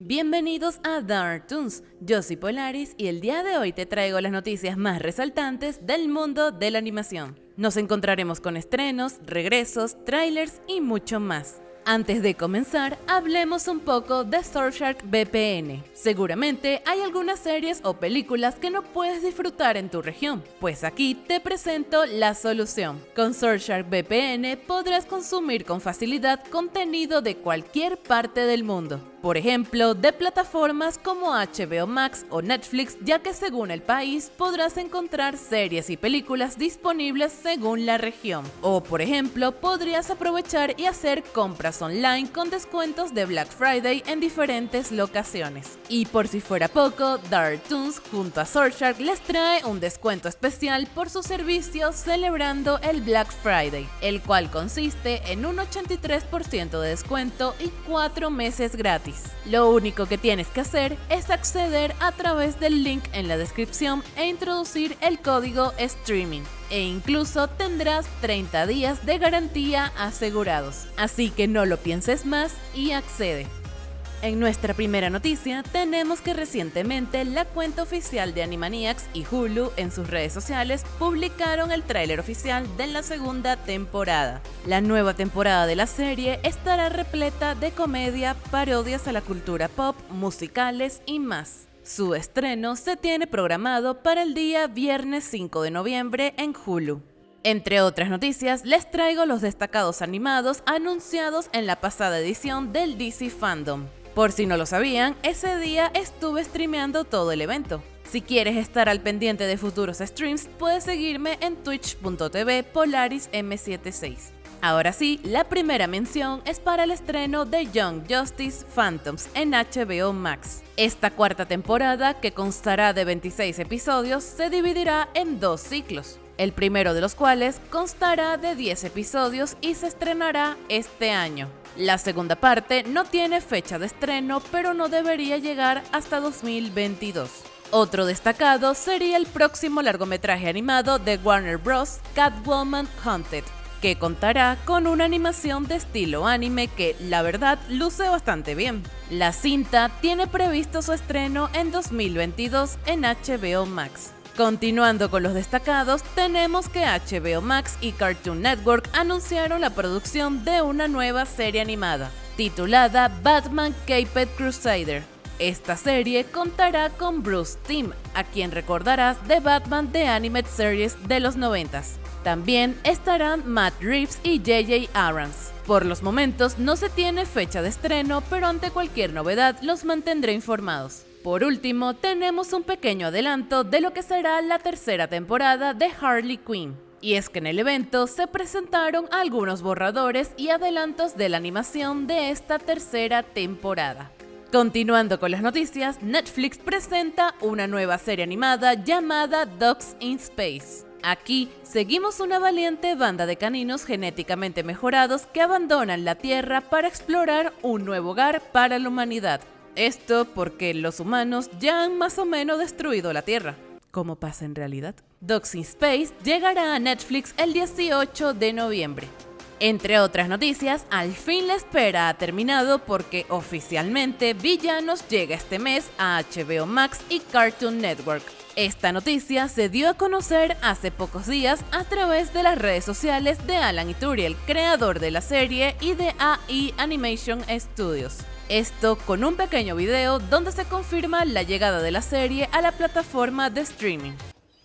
Bienvenidos a Dark Toons, yo soy Polaris y el día de hoy te traigo las noticias más resaltantes del mundo de la animación. Nos encontraremos con estrenos, regresos, trailers y mucho más. Antes de comenzar, hablemos un poco de Surfshark VPN. Seguramente hay algunas series o películas que no puedes disfrutar en tu región, pues aquí te presento la solución. Con Surfshark VPN podrás consumir con facilidad contenido de cualquier parte del mundo por ejemplo, de plataformas como HBO Max o Netflix, ya que según el país podrás encontrar series y películas disponibles según la región. O por ejemplo, podrías aprovechar y hacer compras online con descuentos de Black Friday en diferentes locaciones. Y por si fuera poco, Dark Toons junto a Surfshark les trae un descuento especial por su servicio celebrando el Black Friday, el cual consiste en un 83% de descuento y 4 meses gratis lo único que tienes que hacer es acceder a través del link en la descripción e introducir el código streaming e incluso tendrás 30 días de garantía asegurados. Así que no lo pienses más y accede. En nuestra primera noticia, tenemos que recientemente la cuenta oficial de Animaniacs y Hulu en sus redes sociales publicaron el tráiler oficial de la segunda temporada. La nueva temporada de la serie estará repleta de comedia, parodias a la cultura pop, musicales y más. Su estreno se tiene programado para el día viernes 5 de noviembre en Hulu. Entre otras noticias, les traigo los destacados animados anunciados en la pasada edición del DC Fandom. Por si no lo sabían, ese día estuve streameando todo el evento. Si quieres estar al pendiente de futuros streams, puedes seguirme en twitch.tv polarism76. Ahora sí, la primera mención es para el estreno de Young Justice Phantoms en HBO Max. Esta cuarta temporada, que constará de 26 episodios, se dividirá en dos ciclos, el primero de los cuales constará de 10 episodios y se estrenará este año. La segunda parte no tiene fecha de estreno, pero no debería llegar hasta 2022. Otro destacado sería el próximo largometraje animado de Warner Bros. Catwoman Hunted, que contará con una animación de estilo anime que, la verdad, luce bastante bien. La cinta tiene previsto su estreno en 2022 en HBO Max. Continuando con los destacados, tenemos que HBO Max y Cartoon Network anunciaron la producción de una nueva serie animada, titulada Batman Caped Crusader. Esta serie contará con Bruce Timm, a quien recordarás de Batman The Animated Series de los 90. También estarán Matt Reeves y JJ Abrams. Por los momentos no se tiene fecha de estreno, pero ante cualquier novedad los mantendré informados. Por último, tenemos un pequeño adelanto de lo que será la tercera temporada de Harley Quinn. Y es que en el evento se presentaron algunos borradores y adelantos de la animación de esta tercera temporada. Continuando con las noticias, Netflix presenta una nueva serie animada llamada Dogs in Space. Aquí seguimos una valiente banda de caninos genéticamente mejorados que abandonan la Tierra para explorar un nuevo hogar para la humanidad. Esto porque los humanos ya han más o menos destruido la Tierra, como pasa en realidad. Dogs in Space llegará a Netflix el 18 de noviembre. Entre otras noticias, al fin la espera ha terminado porque oficialmente Villanos llega este mes a HBO Max y Cartoon Network. Esta noticia se dio a conocer hace pocos días a través de las redes sociales de Alan Ituriel, creador de la serie y de AI Animation Studios. Esto con un pequeño video donde se confirma la llegada de la serie a la plataforma de streaming.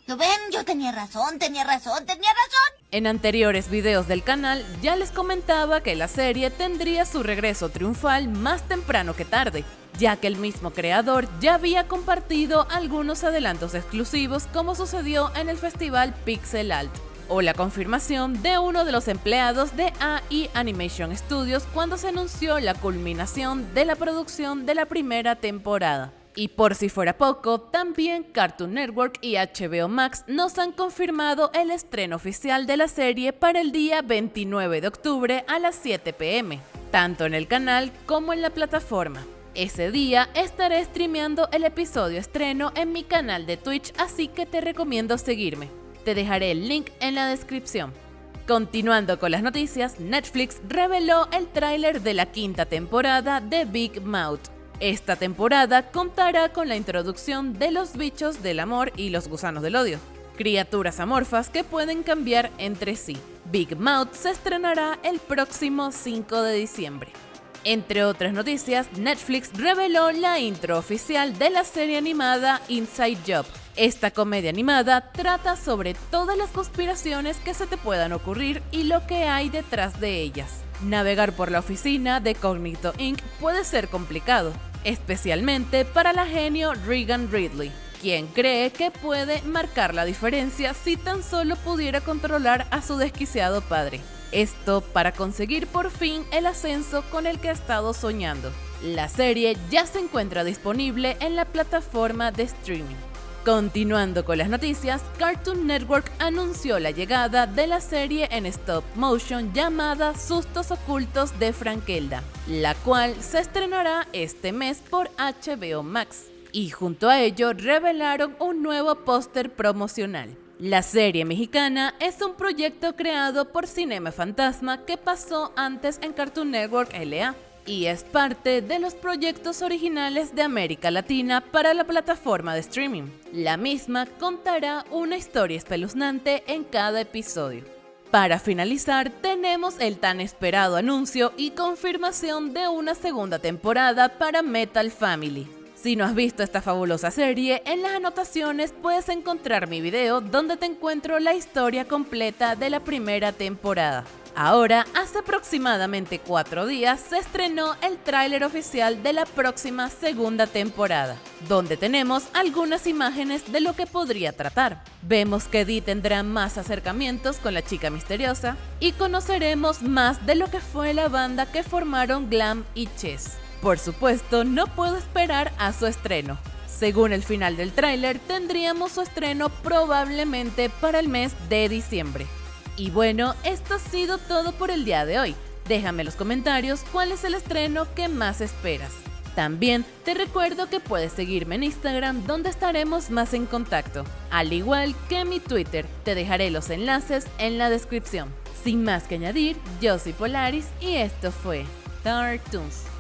¿Lo ven? Yo tenía razón, tenía razón, tenía razón. En anteriores videos del canal ya les comentaba que la serie tendría su regreso triunfal más temprano que tarde, ya que el mismo creador ya había compartido algunos adelantos exclusivos como sucedió en el festival Pixel Alt o la confirmación de uno de los empleados de AI Animation Studios cuando se anunció la culminación de la producción de la primera temporada. Y por si fuera poco, también Cartoon Network y HBO Max nos han confirmado el estreno oficial de la serie para el día 29 de octubre a las 7 pm, tanto en el canal como en la plataforma. Ese día estaré streameando el episodio estreno en mi canal de Twitch, así que te recomiendo seguirme. Te dejaré el link en la descripción. Continuando con las noticias, Netflix reveló el tráiler de la quinta temporada de Big Mouth. Esta temporada contará con la introducción de los bichos del amor y los gusanos del odio, criaturas amorfas que pueden cambiar entre sí. Big Mouth se estrenará el próximo 5 de diciembre. Entre otras noticias, Netflix reveló la intro oficial de la serie animada Inside Job. Esta comedia animada trata sobre todas las conspiraciones que se te puedan ocurrir y lo que hay detrás de ellas. Navegar por la oficina de Cognito Inc. puede ser complicado, especialmente para la genio Regan Ridley, quien cree que puede marcar la diferencia si tan solo pudiera controlar a su desquiciado padre. Esto para conseguir por fin el ascenso con el que ha estado soñando. La serie ya se encuentra disponible en la plataforma de streaming. Continuando con las noticias, Cartoon Network anunció la llegada de la serie en stop motion llamada Sustos Ocultos de Frankelda, la cual se estrenará este mes por HBO Max. Y junto a ello revelaron un nuevo póster promocional. La serie mexicana es un proyecto creado por Cinema Fantasma que pasó antes en Cartoon Network LA y es parte de los proyectos originales de América Latina para la plataforma de streaming. La misma contará una historia espeluznante en cada episodio. Para finalizar, tenemos el tan esperado anuncio y confirmación de una segunda temporada para Metal Family. Si no has visto esta fabulosa serie, en las anotaciones puedes encontrar mi video donde te encuentro la historia completa de la primera temporada. Ahora, hace aproximadamente cuatro días se estrenó el tráiler oficial de la próxima segunda temporada, donde tenemos algunas imágenes de lo que podría tratar. Vemos que Dee tendrá más acercamientos con la chica misteriosa y conoceremos más de lo que fue la banda que formaron Glam y Chess. Por supuesto, no puedo esperar a su estreno. Según el final del tráiler, tendríamos su estreno probablemente para el mes de diciembre. Y bueno, esto ha sido todo por el día de hoy. Déjame en los comentarios cuál es el estreno que más esperas. También te recuerdo que puedes seguirme en Instagram donde estaremos más en contacto, al igual que mi Twitter. Te dejaré los enlaces en la descripción. Sin más que añadir, yo soy Polaris y esto fue Tartoons.